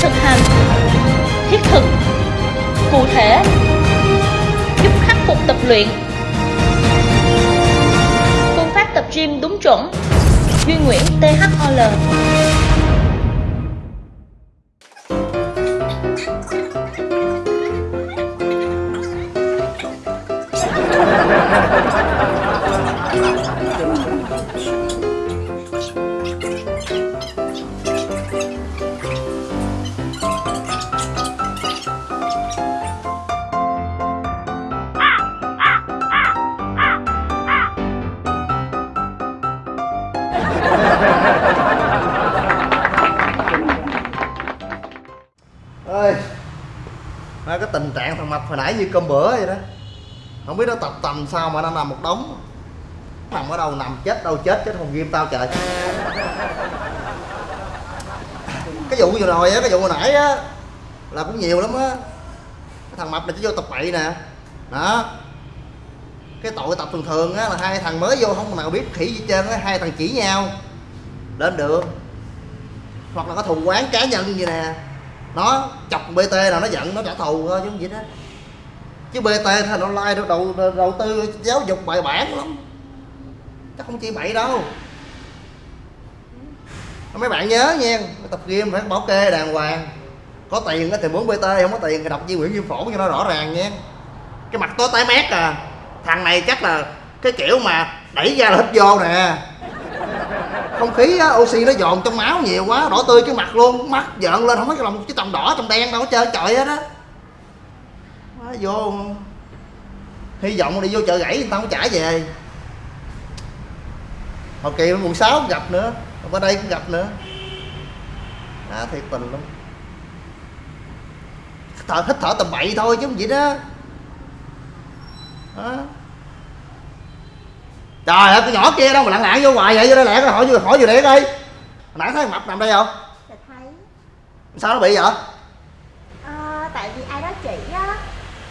thực hành, thiết thực, cụ thể, giúp khắc phục tập luyện. Phương pháp tập gym đúng chuẩn, duy nguyễn thol tình trạng thằng mập hồi nãy như cơm bữa vậy đó. Không biết nó tập tầm sao mà nó nằm một đống. Nằm ở đâu nằm chết, đâu chết chết không ghim tao trời. Cái vụ vừa rồi á, cái vụ hồi nãy á, là cũng nhiều lắm á. Thằng mập này chỉ vô tập bậy nè. Đó. Cái tội tập thường thường á, là hai thằng mới vô không nào biết khỉ gì hết trơn á, hai thằng chỉ nhau. Lên được. Hoặc là có thù quán cá nhân như nè nó chọc bt nào nó giận nó trả thù thôi chứ không gì đó chứ bt thì nó like đầu, đầu, đầu tư giáo dục bài bản lắm. Chắc không chỉ bậy đâu. Mấy bạn nhớ nha tập game phải bảo kê đàng hoàng. Có tiền thì muốn bt không có tiền thì đọc di nguyễn viêm phổ cho nó rõ ràng nha. Cái mặt tối tái mét à. Thằng này chắc là cái kiểu mà đẩy ra là hết vô nè không khí á, oxy nó dồn trong máu nhiều quá đỏ tươi cái mặt luôn mắt giận lên không có cái lòng cái tầm đỏ trong đen đâu hết trơn trời hết á. Quá vô. Hy vọng đi vô chợ gãy người ta không trả về. Hồi kỳ quận 6 cũng gặp nữa ở đây cũng gặp nữa. À thiệt tình luôn thở hít thở tầm bậy thôi chứ không gì đó. Đó trời ơi cái nhỏ kia đâu mà lặng lặng vô hoài vậy? Vô đây lẹ cái hỏi vô hỏi vô để đi hồi nãy thấy mập nằm đây không? Dạ thấy. Sao nó bị vậy? Ờ, Tại vì ai đó chỉ á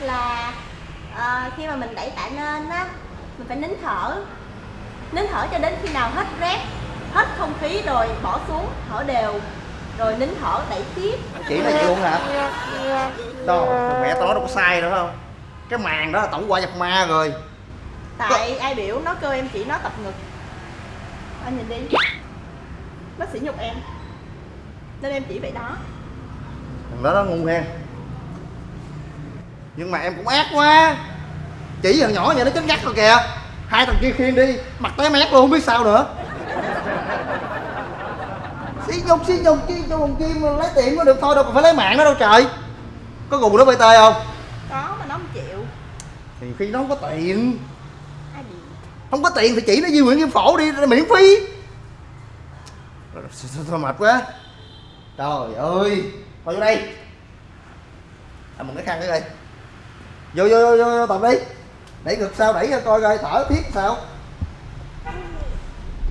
Là ờ, khi mà mình đẩy tạ lên á Mình phải nín thở. Nín thở cho đến khi nào hết rét Hết không khí rồi bỏ xuống Thở đều Rồi nín thở đẩy tiếp. Chỉ này luôn hả? Đâu mẹ tao nói đâu có sai nữa không? Cái màn đó là tổng qua nhập ma rồi Tại ai biểu nó kêu em chỉ nó tập ngực. Anh nhìn đi. Nó sỉ nhục em. Nên em chỉ vậy đó. Thằng đó nó ngu hen nhưng mà em cũng ác quá. Chỉ thằng nhỏ vậy nó chết ngắt rồi kìa. Hai thằng kia khiêng đi mặt té mét luôn không biết sao nữa. Xí nhục xí nhục chi cho thằng kim lấy tiền có được thôi đâu còn phải lấy mạng nó đâu trời. Có gù nó bt không? Có mà nó không chịu. Thì khi nó không có tiền không có tiền thì chỉ nó di nguyễn kim phổ đi miễn phí. Thôi mệt quá? Trời ơi thôi vô đây. À một cái khăn cái đây vô vô vô, vô, vô tập đi. Đẩy ngực sao đẩy ra coi coi thở thiết sao?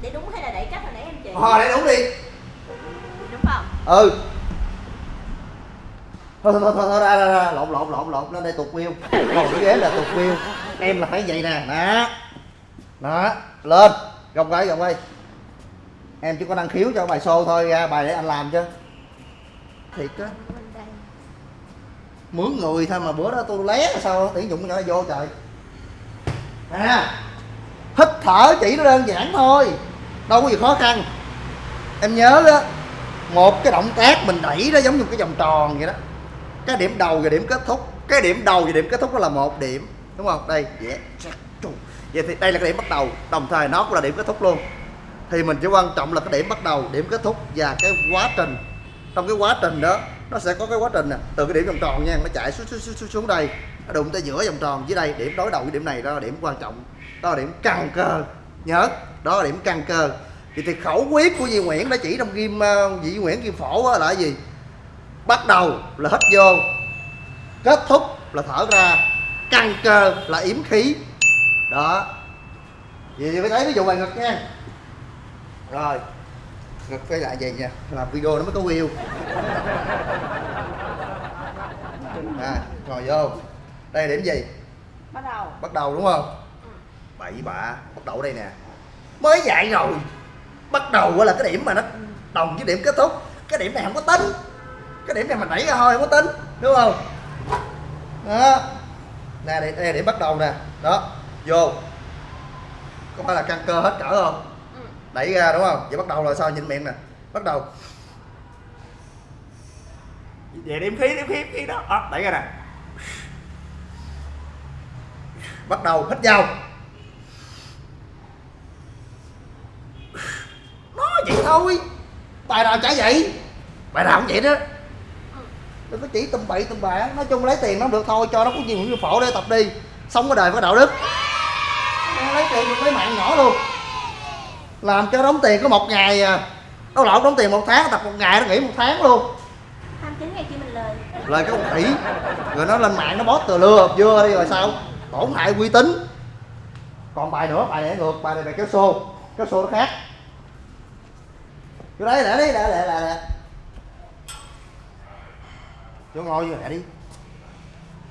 Để đúng hay là đẩy cách hồi nãy em chỉ? Ờ để đúng đi. Đúng không? ừ. Thôi thôi thôi thôi ra ra ra. Lộn lộn lộn lộn. Lên đây tuột wheel. Ngồi cái ghế là tuột wheel. Em là phải vậy nè. Đó đó, lên. Gồng cái gồng đây em chỉ có năng khiếu cho bài xô thôi, ra bài để anh làm chứ. Thiệt á. Mướn người thôi mà bữa đó tôi lé sao tuyển dụng nhỏ nó vô trời. À hít thở chỉ nó đơn giản thôi, đâu có gì khó khăn. Em nhớ đó một cái động tác mình đẩy nó giống như cái vòng tròn vậy đó. Cái điểm đầu và điểm kết thúc. Cái điểm đầu và điểm kết thúc đó là một điểm, đúng không? Đây, yeah vậy thì đây là cái điểm bắt đầu. Đồng thời nó cũng là điểm kết thúc luôn. Thì mình chỉ quan trọng là cái điểm bắt đầu điểm kết thúc và cái quá trình. Trong cái quá trình đó nó sẽ có cái quá trình nè. Từ cái điểm vòng tròn nha nó chạy xuống xuống xuống, xuống, đây nó đụng tới giữa vòng tròn. Dưới đây điểm đối đầu với điểm này đó là điểm quan trọng. Đó là điểm căn cơ. Nhớ đó là điểm căn cơ. Thì, thì khẩu quyết của Di Nguyễn đã chỉ trong ghim uh, Di Nguyễn ghim phổ là cái gì? Bắt đầu là hít vô. Kết thúc là thở ra. Căn cơ là yếm khí đó. Vậy phải thấy ví dụ bài ngực nha. Rồi. Ngực phải lại vậy nha? Làm video nó mới có view. À ngồi vô. Đây là điểm gì? Bắt đầu. Bắt đầu đúng không? Bậy bạ. Bắt đầu đây nè. Mới dạy rồi. Bắt đầu là cái điểm mà nó đồng với điểm kết thúc. Cái điểm này không có tính. Cái điểm này mình đẩy ra thôi không có tính. Đúng không? Đó. Nè đây, đây là điểm bắt đầu nè. Đó vô. Có phải là căng cơ hết cỡ không? Ừ. đẩy ra đúng không? Vậy bắt đầu là sao nhìn miệng nè. Bắt đầu. Về điểm khí điểm khí khí đó. À, đẩy ra nè. Bắt đầu hít vào. Nó vậy thôi. Bài nào chả vậy? Bài nào cũng vậy đó. Đừng có chỉ tùm bậy tùm bạ nói chung lấy tiền nó được thôi cho nó có nhiều như phổ để tập đi. Sống cái đời có đạo đức Tiền được lấy mạng nhỏ luôn. Làm cho đóng tiền có một ngày à. Đâu lộn đóng tiền một tháng tập một ngày nó nghỉ một tháng luôn. 29 ngày kia mình lời. Lời cái con khỉ. Rồi nó lên mạng nó bót từ lừa vừa đi rồi sao? Tổn hại uy tín. Còn bài nữa bài này ngược bài này bài kéo xô kéo xô nó khác. Vô đấy để đi để để để để vô ngồi vô để đi.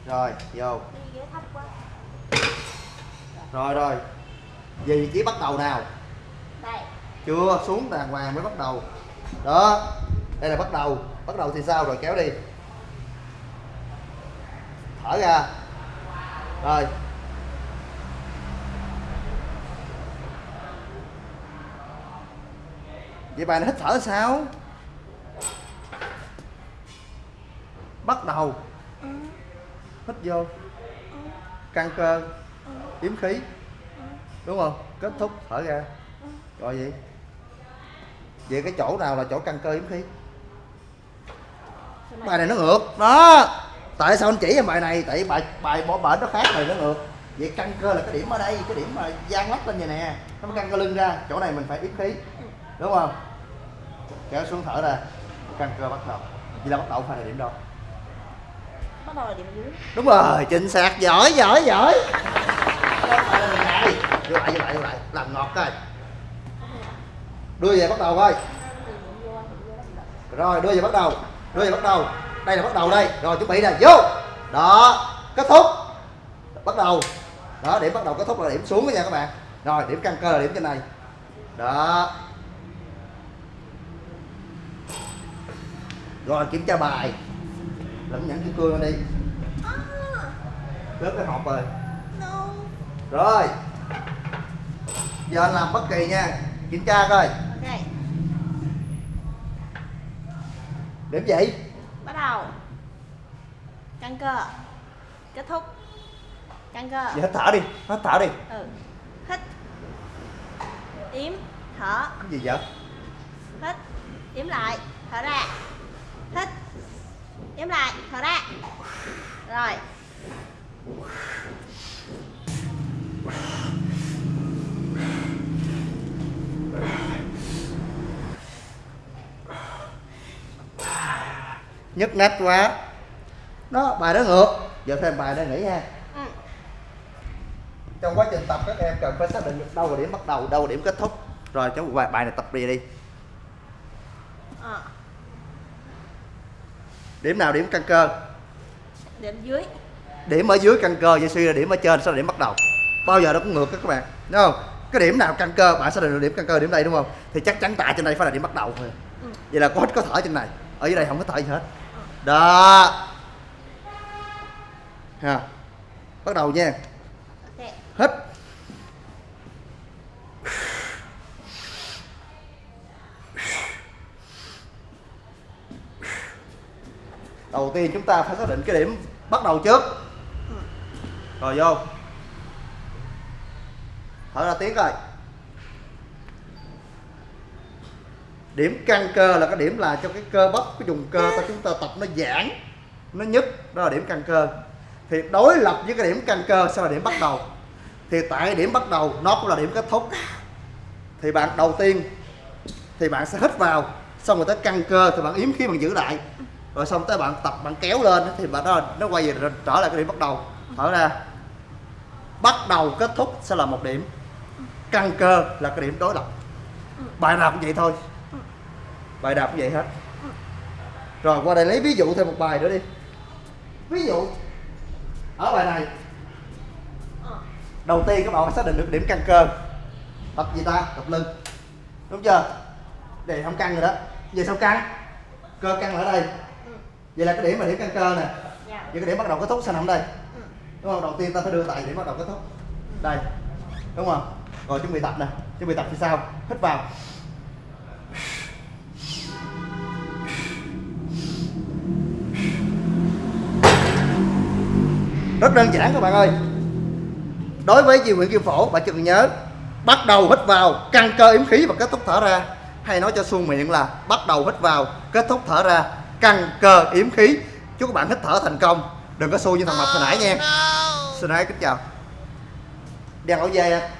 Rồi vô. Rồi rồi vị trí bắt đầu nào? Đây. Chưa xuống đàng hoàng mới bắt đầu. Đó đây là bắt đầu. Bắt đầu thì sao rồi? Kéo đi. Thở ra. Rồi. Vậy bài này hít thở sao? Bắt đầu. Hít vô. Căng cơ. Yếm khí đúng không? Kết thúc thở ra. Rồi gì vậy cái chỗ nào là chỗ căng cơ yếm khí? Bài này nó ngược. Đó. Tại sao anh chỉ em bài này? Tại bài bài bỏ bển nó khác bài nó ngược. Vậy căng cơ là cái điểm ở đây cái điểm mà gian lắc lên vậy nè. Nó mới căng cơ lưng ra. Chỗ này mình phải yếm khí. Đúng không? Kéo xuống thở ra. Căng cơ bắt đầu. Vậy là bắt đầu phải là điểm đâu. Bắt đầu là điểm dưới. Đúng rồi chính xác. Giỏi giỏi giỏi ngọt coi đưa về bắt đầu coi. Rồi đưa về bắt đầu. Đưa về bắt đầu. Đây là bắt đầu đây. Rồi chuẩn bị nè. Vô. Đó kết thúc. Bắt đầu. Đó điểm bắt đầu kết thúc là điểm xuống đó nha các bạn. Rồi điểm căn cơ là điểm trên này. Đó. Rồi kiểm tra bài. Lẫn nhẫn kim cương lên đi. Rớt cái hộp rồi. Rồi giờ anh làm bất kỳ nha. Kiểm tra coi. Ok. Điểm gì bắt đầu. Căng cơ. Kết thúc. Căng cơ. Giờ hít thở đi. Hít thở đi. Ừ. Hít. Yếm. Thở. Cái gì vậy? Hít. Yếm lại. Thở ra. Hít. Yếm lại. Thở ra. Rồi nhức nách quá. Đó bài đó ngược giờ thêm bài đây nghỉ ha. Ừ. trong quá trình tập các em cần phải xác định được đâu là điểm bắt đầu đâu là điểm kết thúc. Rồi cháu bài bài này tập đi đi. Ờ, điểm nào điểm căn cơ? Điểm dưới. Điểm ở dưới căn cơ vậy suy là điểm ở trên sao là điểm bắt đầu. Bao giờ nó cũng ngược các bạn đúng không? Cái điểm nào căn cơ bạn xác định được điểm căn cơ điểm đây đúng không? Thì chắc chắn tại trên đây phải là điểm bắt đầu thôi. Ừ. vậy là có có thở trên này. Ở dưới đây không có thở gì hết đó. Ha bắt đầu nha. Ok. Hít. Đầu tiên chúng ta phải xác định cái điểm bắt đầu trước. Rồi vô. Thở ra tiếng coi điểm căng cơ là cái điểm là cho cái cơ bắp, cái vùng cơ ta chúng ta tập nó giãn, nó nhức, đó là điểm căng cơ. Thì đối lập với cái điểm căng cơ sẽ là điểm bắt đầu. Thì tại điểm bắt đầu, nó cũng là điểm kết thúc. Thì bạn đầu tiên thì bạn sẽ hít vào, xong rồi tới căng cơ thì bạn yếm khí bạn giữ lại. Rồi xong tới bạn tập, bạn kéo lên thì bạn đó, nó quay về trở lại cái điểm bắt đầu. Thở ra. Bắt đầu kết thúc sẽ là một điểm. Căng cơ là cái điểm đối lập. Bài nào cũng vậy thôi bài nào cũng vậy hết. Rồi qua đây lấy ví dụ thêm một bài nữa đi. Ví dụ ở bài này. Đầu tiên các bạn phải xác định được điểm căng cơ. Tập gì ta? Tập lưng. Đúng chưa? Đây không căng rồi đó. Giờ sao căng? Cơ căng ở đây. Vậy là cái điểm là điểm căn cơ nè. Dạ. Vậy cái điểm bắt đầu kết thúc sẽ nằm đây. Đúng không? Đầu tiên ta phải đưa tay điểm bắt đầu kết thúc. Đây. Đúng không? Rồi chuẩn bị tập nè. Chuẩn bị tập thì sao? Hít vào rất đơn giản các bạn ơi. Đối với chi nguyện kim phổ bạn chỉ cần nhớ bắt đầu hít vào căng cơ yếm khí và kết thúc thở ra. Hay nói cho suông miệng là bắt đầu hít vào kết thúc thở ra căng cơ yếm khí. Chúc các bạn hít thở thành công. Đừng có xui như thằng mập hồi nãy nha. Xin hãy kính chào. Đeo áo dê